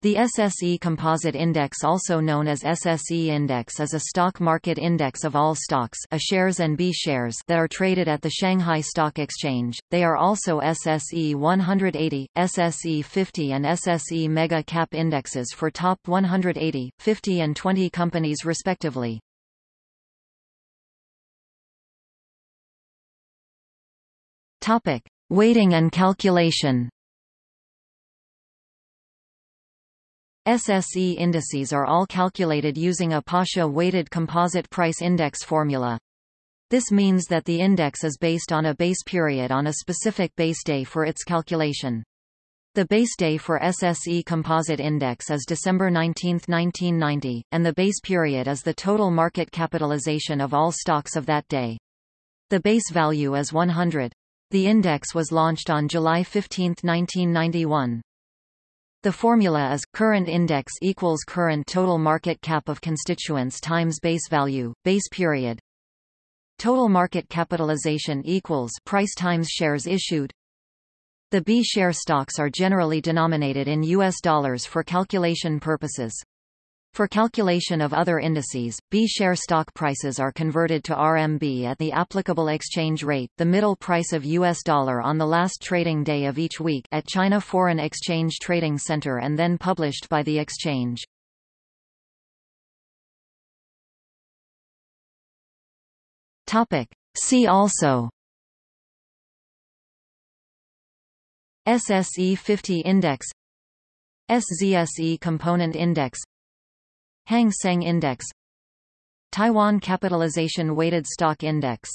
The SSE Composite Index also known as SSE Index is a stock market index of all stocks A shares and B shares that are traded at the Shanghai Stock Exchange. They are also SSE 180, SSE 50 and SSE Mega Cap indexes for top 180, 50 and 20 companies respectively. Topic: Weighting and calculation. SSE indices are all calculated using a Paasche weighted composite price index formula. This means that the index is based on a base period on a specific base day for its calculation. The base day for SSE Composite Index is December 19, 1990, and the base period is the total market capitalization of all stocks of that day. The base value is 100. The index was launched on July 15, 1991. The formula is, current index equals current total market cap of constituents times base value, base period. Total market capitalization equals price times shares issued. The B share stocks are generally denominated in US dollars for calculation purposes. For calculation of other indices, B-share stock prices are converted to RMB at the applicable exchange rate the middle price of US dollar on the last trading day of each week at China Foreign Exchange Trading Center and then published by the exchange. Topic. See also SSE 50 Index SZSE Component Index Hang Seng Index Taiwan Capitalization Weighted Stock Index